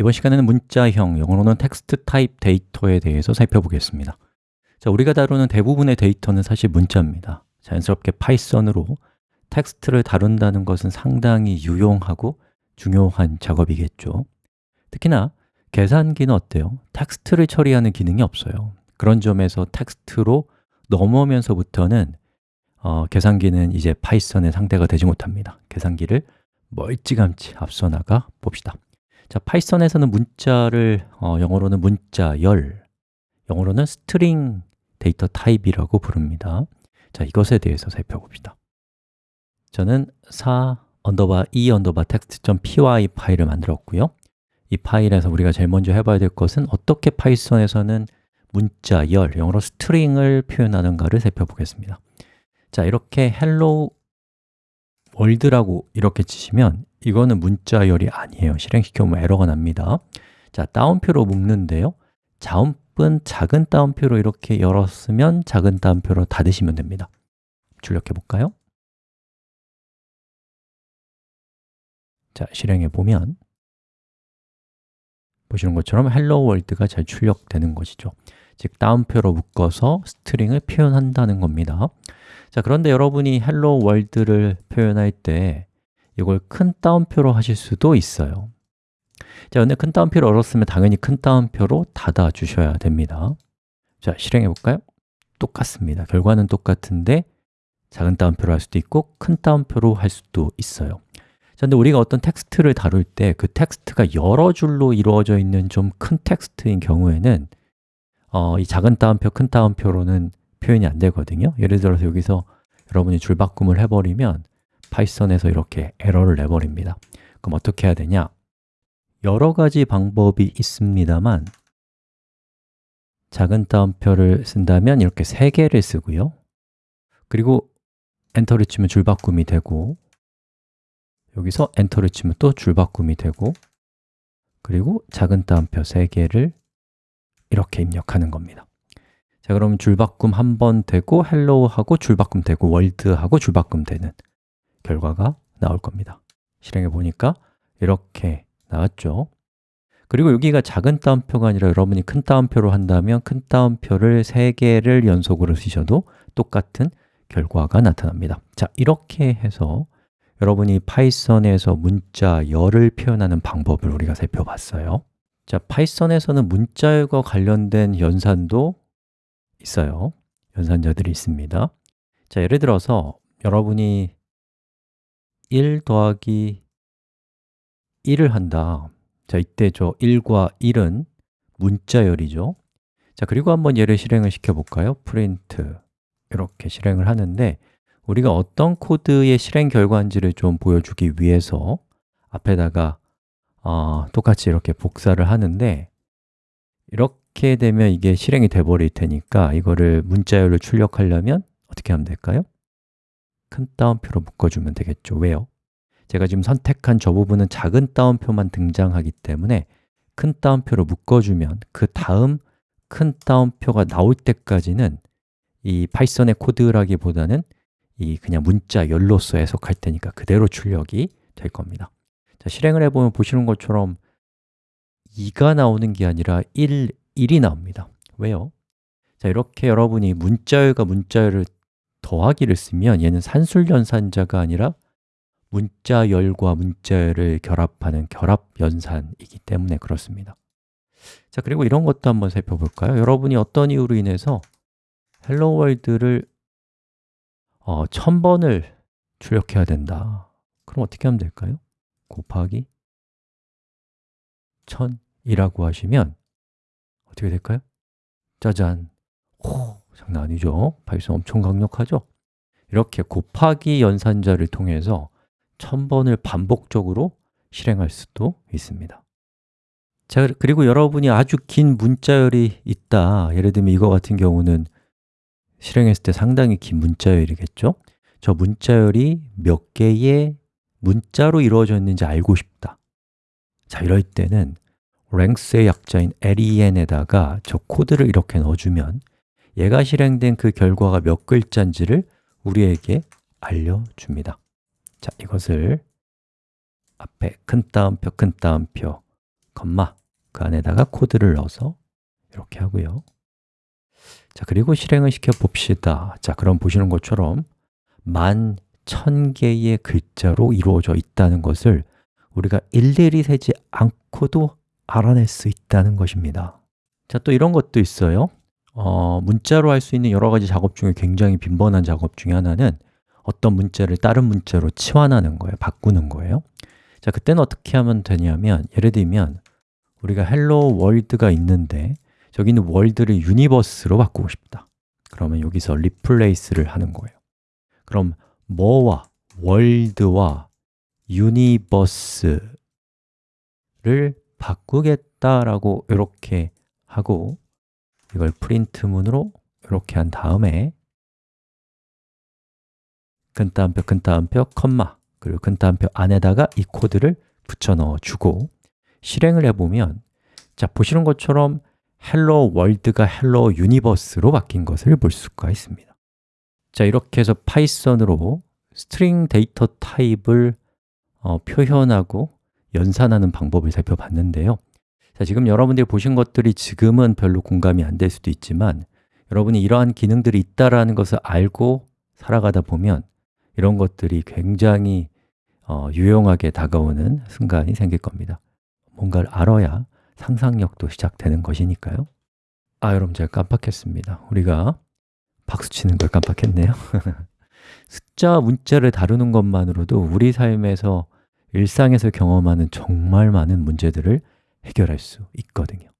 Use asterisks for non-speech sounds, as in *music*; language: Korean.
이번 시간에는 문자형, 영어로는 text type data에 대해서 살펴보겠습니다. 자, 우리가 다루는 대부분의 데이터는 사실 문자입니다. 자연스럽게 파이썬으로 텍스트를 다룬다는 것은 상당히 유용하고 중요한 작업이겠죠. 특히나 계산기는 어때요? 텍스트를 처리하는 기능이 없어요. 그런 점에서 텍스트로 넘어오면서부터는 어, 계산기는 이제 파이썬의 상대가 되지 못합니다. 계산기를 멀찌감치 앞서 나가 봅시다 자, 파이썬에서는 문자를 어, 영어로는 문자, 열 영어로는 string data type이라고 부릅니다. 자, 이것에 대해서 살펴봅시다. 저는 4 underbar 2 underbar text.py 파일을 만들었고요. 이 파일에서 우리가 제일 먼저 해봐야 될 것은 어떻게 파이썬에서는 문자, 열, 영어로 string을 표현하는가를 살펴보겠습니다. 자, 이렇게 hello world라고 이렇게 치시면 이거는 문자열이 아니에요. 실행시켜보면 에러가 납니다. 자, 따옴표로 묶는데요. 자음분 작은 따옴표로 이렇게 열었으면 작은 따옴표로 닫으시면 됩니다. 출력해 볼까요? 자, 실행해 보면 보시는 것처럼 hello world가 잘 출력되는 것이죠. 즉, 따옴표로 묶어서 string을 표현한다는 겁니다 자, 그런데 여러분이 hello world를 표현할 때 이걸 큰 따옴표로 하실 수도 있어요. 자, 근데 큰 따옴표를 열었으면 당연히 큰 따옴표로 닫아 주셔야 됩니다. 자, 실행해 볼까요? 똑같습니다. 결과는 똑같은데 작은 따옴표로 할 수도 있고 큰 따옴표로 할 수도 있어요. 자, 근데 우리가 어떤 텍스트를 다룰 때 그 텍스트가 여러 줄로 이루어져 있는 좀 큰 텍스트인 경우에는 어, 이 작은 따옴표, 큰 따옴표로는 표현이 안 되거든요. 예를 들어서 여기서 여러분이 줄바꿈을 해버리면 파이썬에서 이렇게 에러를 내버립니다. 그럼 어떻게 해야 되냐? 여러 가지 방법이 있습니다만 작은 따옴표를 쓴다면 이렇게 세 개를 쓰고요. 그리고 엔터를 치면 줄바꿈이 되고 여기서 엔터를 치면 또 줄바꿈이 되고 그리고 작은 따옴표 세 개를 이렇게 입력하는 겁니다 자, 그럼 줄바꿈 한 번 되고 hello 하고 줄바꿈 되고 world 하고 줄바꿈 되는 결과가 나올 겁니다. 실행해 보니까 이렇게 나왔죠. 그리고 여기가 작은 따옴표가 아니라 여러분이 큰 따옴표로 한다면 큰 따옴표를 3개를 연속으로 쓰셔도 똑같은 결과가 나타납니다. 자, 이렇게 해서 여러분이 파이썬에서 문자 열을 표현하는 방법을 우리가 살펴봤어요. 자, 파이썬에서는 문자열과 관련된 연산도 있어요. 연산자들이 있습니다. 자, 예를 들어서 여러분이 1 더하기 1을 한다. 자, 이때 저 1과 1은 문자열이죠. 자, 그리고 한번 얘를 실행을 시켜볼까요? 프린트 이렇게 실행을 하는데 우리가 어떤 코드의 실행 결과인지를 좀 보여주기 위해서 앞에다가 어, 똑같이 이렇게 복사를 하는데 이렇게 되면 이게 실행이 돼 버릴 테니까 이거를 문자열로 출력하려면 어떻게 하면 될까요? 큰 따옴표로 묶어주면 되겠죠 왜요? 제가 지금 선택한 저 부분은 작은 따옴표만 등장하기 때문에 큰 따옴표로 묶어주면 그 다음 큰 따옴표가 나올 때까지는 이 파이썬의 코드라기보다는 이 그냥 문자 열로서 해석할 테니까 그대로 출력이 될 겁니다 자, 실행을 해보면 보시는 것처럼 2가 나오는 게 아니라 1, 1이 나옵니다 왜요? 자, 이렇게 여러분이 문자열과 문자열을 더하기를 쓰면 얘는 산술연산자가 아니라 문자열과 문자열을 결합하는 결합연산이기 때문에 그렇습니다 자, 그리고 이런 것도 한번 살펴볼까요? 여러분이 어떤 이유로 인해서 hello world를 어, 1000번을 출력해야 된다 그럼 어떻게 하면 될까요? 곱하기 1000이라고 하시면 어떻게 될까요? 짜잔! 오, 장난 아니죠? 파이썬 엄청 강력하죠? 이렇게 곱하기 연산자를 통해서 1000번을 반복적으로 실행할 수도 있습니다 자, 그리고 여러분이 아주 긴 문자열이 있다 예를 들면 이거 같은 경우는 실행했을 때 상당히 긴 문자열이겠죠? 저 문자열이 몇 개의 문자로 이루어져 있는지 알고 싶다 자, 이럴 때는 length의 약자인 len에다가 저 코드를 이렇게 넣어주면 얘가 실행된 그 결과가 몇 글자인지를 우리에게 알려줍니다. 자, 이것을 앞에 큰 따옴표, 큰 따옴표 컴마 그 안에다가 코드를 넣어서 이렇게 하고요. 자, 그리고 실행을 시켜 봅시다. 자, 그럼 보시는 것처럼 만 천 개의 글자로 이루어져 있다는 것을 우리가 일일이 세지 않고도 알아낼 수 있다는 것입니다. 자, 또 이런 것도 있어요. 어, 문자로 할 수 있는 여러 가지 작업 중에 굉장히 빈번한 작업 중에 하나는 어떤 문자를 다른 문자로 치환하는 거예요, 바꾸는 거예요. 자, 그때는 어떻게 하면 되냐면 예를 들면 우리가 hello world가 있는데 저기 있는 world를 universe로 바꾸고 싶다. 그러면 여기서 replace를 하는 거예요. 그럼 뭐와 world와 universe를 바꾸겠다라고 이렇게 하고 이걸 프린트 문으로 이렇게 한 다음에 큰따옴표, 큰따옴표, 콤마 그리고 큰따옴표 안에다가 이 코드를 붙여 넣어 주고 실행을 해보면 자, 보시는 것처럼 hello world가 hello universe로 바뀐 것을 볼 수가 있습니다. 자, 이렇게 해서 파이썬으로 string 데이터 타입을 어, 표현하고 연산하는 방법을 살펴봤는데요. 자, 지금 여러분들이 보신 것들이 지금은 별로 공감이 안 될 수도 있지만 여러분이 이러한 기능들이 있다는 것을 알고 살아가다 보면 이런 것들이 굉장히 어, 유용하게 다가오는 순간이 생길 겁니다. 뭔가를 알아야 상상력도 시작되는 것이니까요. 아, 여러분 제가 깜빡했습니다. 우리가 박수 치는 걸 깜빡했네요. *laughs* 숫자 문자를 다루는 것만으로도 우리 삶에서 일상에서 경험하는 정말 많은 문제들을 해결할 수 있거든요